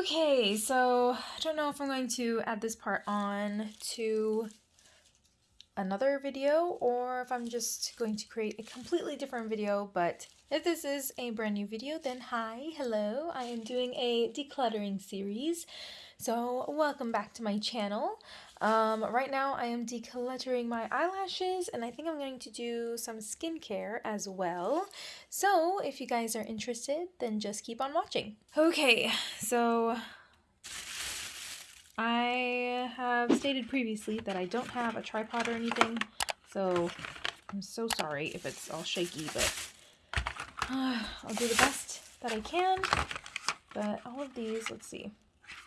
Okay, so I don't know if I'm going to add this part on to another video or if I'm just going to create a completely different video, but if this is a brand new video, then hi, hello, I am doing a decluttering series. So welcome back to my channel. Um, right now I am decluttering my eyelashes and I think I'm going to do some skincare as well. So if you guys are interested, then just keep on watching. Okay, so I have stated previously that I don't have a tripod or anything, so I'm so sorry if it's all shaky, but uh, I'll do the best that I can. But all of these, let's see.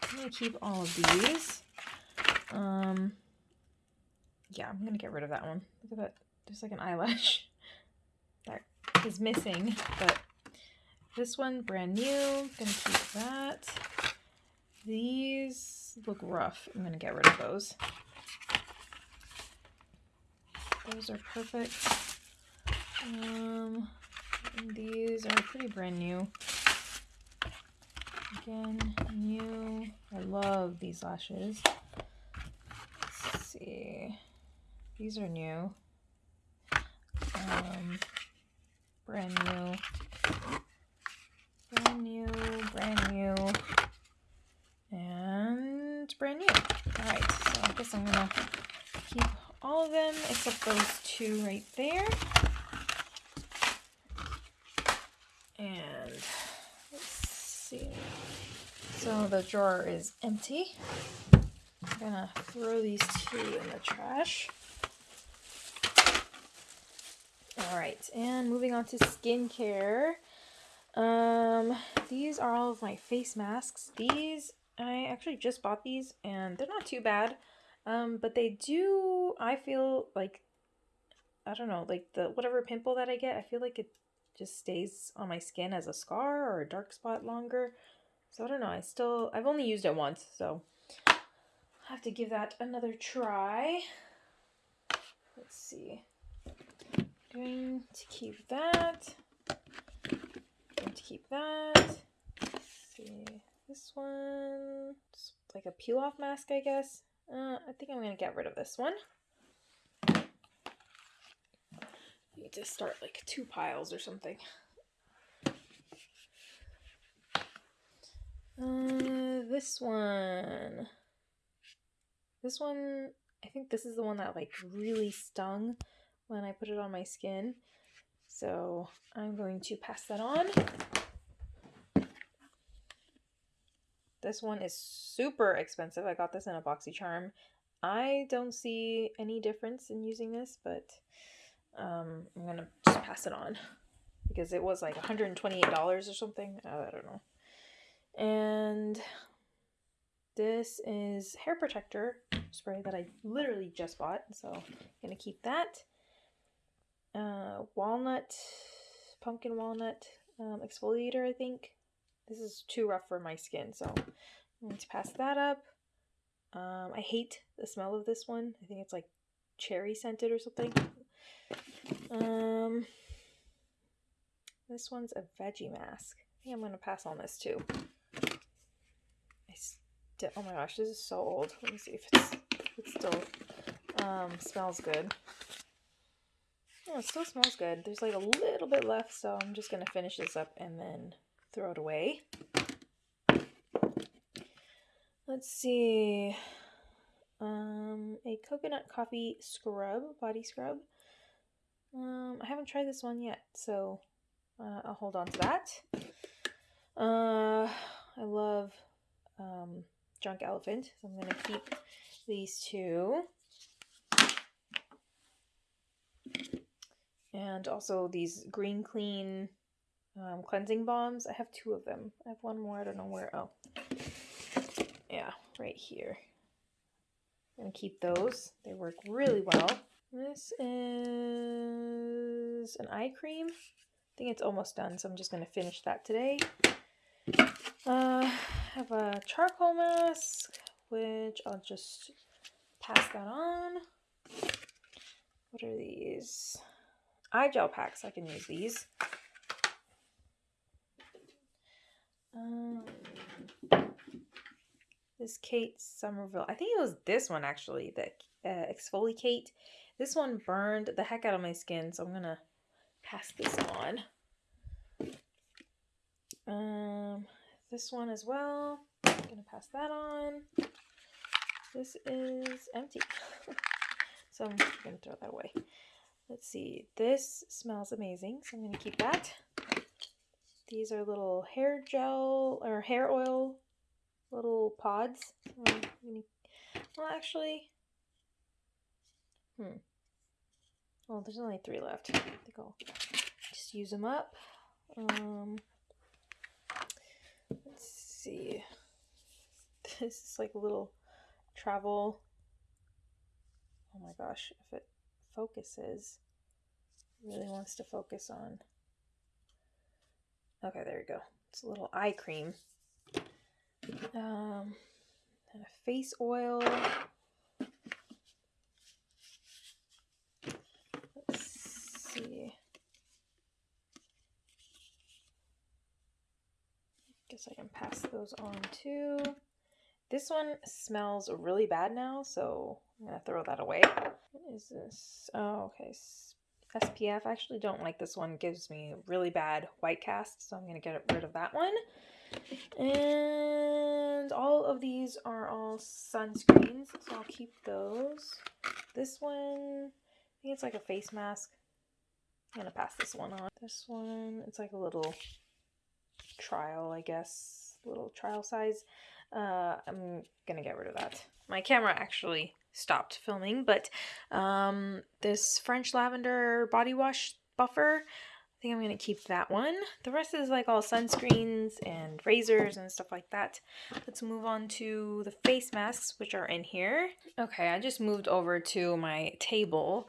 I'm going to keep all of these. Um, yeah, I'm gonna get rid of that one. Look at that. There's like an eyelash that is missing, but this one, brand new. Gonna keep that. These look rough. I'm gonna get rid of those. Those are perfect. Um, these are pretty brand new. Again, new. I love these lashes see. These are new. Um, brand new. Brand new, brand new. And brand new. Alright, so I guess I'm gonna keep all of them except those two right there. And let's see. So the drawer is empty gonna throw these two in the trash. Alright, and moving on to skincare. Um, these are all of my face masks. These, I actually just bought these and they're not too bad. Um, but they do, I feel like, I don't know, like the whatever pimple that I get, I feel like it just stays on my skin as a scar or a dark spot longer. So I don't know, I still, I've only used it once, so have to give that another try. Let's see. Going to keep that. Going to keep that. Let's see. This one. It's like a peel off mask, I guess. Uh, I think I'm going to get rid of this one. Need to start like two piles or something. Uh, this one. This one, I think this is the one that like really stung when I put it on my skin. So I'm going to pass that on. This one is super expensive. I got this in a BoxyCharm. I don't see any difference in using this, but um, I'm going to just pass it on because it was like $128 or something. I don't know. And this is hair protector spray that I literally just bought, so I'm gonna keep that. Uh, walnut, pumpkin walnut um, exfoliator, I think. This is too rough for my skin, so I'm going to pass that up. Um, I hate the smell of this one. I think it's like cherry scented or something. Um, this one's a veggie mask. I think I'm going to pass on this too. Oh my gosh, this is so old. Let me see if it's it still um, smells good. It still smells good. There's like a little bit left, so I'm just gonna finish this up and then throw it away. Let's see. Um, a coconut coffee scrub, body scrub. Um, I haven't tried this one yet, so uh, I'll hold on to that. Uh, I love Drunk Elephant. So I'm going to keep these two. And also these Green Clean um, cleansing balms. I have two of them. I have one more. I don't know where. Oh. Yeah, right here. I'm going to keep those. They work really well. This is an eye cream. I think it's almost done, so I'm just going to finish that today. Uh, have a charcoal mask, which I'll just pass that on. What are these? Eye gel packs. I can use these. Um, This Kate Somerville. I think it was this one actually, the uh, ExfoliKate. This one burned the heck out of my skin, so I'm gonna pass this on. Um, this one as well. I'm gonna pass that on. This is empty. so I'm gonna throw that away. Let's see. This smells amazing, so I'm gonna keep that. These are little hair gel or hair oil little pods. Well, actually, hmm. Well, there's only three left. I think I'll just use them up. Um, see. This is like a little travel. Oh my gosh, if it focuses, really wants to focus on. Okay, there we go. It's a little eye cream. Um, and a face oil. Let's see. Guess I can pass those on too. This one smells really bad now, so I'm gonna throw that away. What is this? Oh, okay. SPF. I actually don't like this one. It gives me really bad white cast, so I'm gonna get rid of that one. And all of these are all sunscreens, so I'll keep those. This one, I think it's like a face mask. I'm gonna pass this one on. This one, it's like a little trial, I guess, little trial size. Uh, I'm gonna get rid of that. My camera actually stopped filming, but um, this French Lavender Body Wash Buffer I think I'm to keep that one. The rest is like all sunscreens and razors and stuff like that. Let's move on to the face masks, which are in here. Okay, I just moved over to my table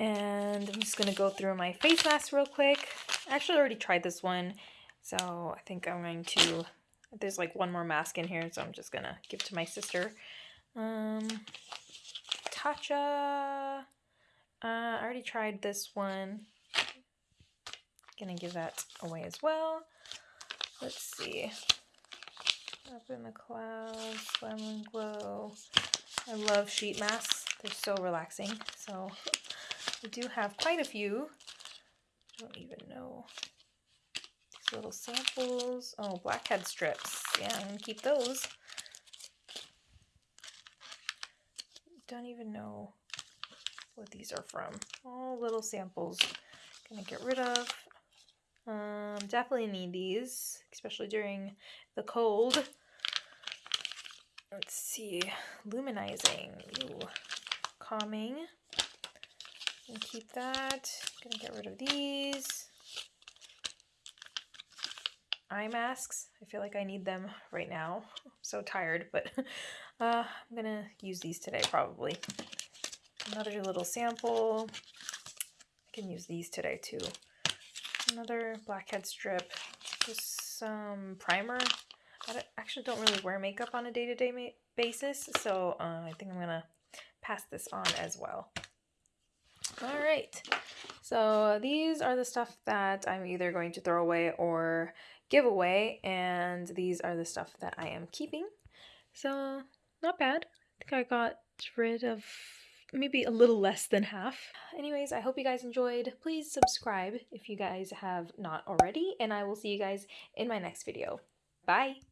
and I'm just to go through my face masks real quick. I actually already tried this one, so I think I'm going to... There's like one more mask in here, so I'm just going to give to my sister. Um, Tatcha... Uh, I already tried this one. Gonna give that away as well. Let's see. Up in the clouds, lemon glow. I love sheet masks. They're so relaxing. So we do have quite a few. I don't even know. Little samples. Oh, blackhead strips. Yeah, I'm gonna keep those. Don't even know what these are from. All little samples. Gonna get rid of. Um, definitely need these, especially during the cold. Let's see, luminizing, Ooh. calming. And keep that. Gonna get rid of these. Eye masks. I feel like I need them right now. I'm so tired, but uh, I'm gonna use these today probably. Another little sample. I can use these today too another blackhead strip, just some primer. I actually don't really wear makeup on a day-to-day -day basis, so uh, I think I'm gonna pass this on as well. All right, so these are the stuff that I'm either going to throw away or give away, and these are the stuff that I am keeping. So not bad. I think I got rid of maybe a little less than half. Anyways, I hope you guys enjoyed. Please subscribe if you guys have not already, and I will see you guys in my next video. Bye!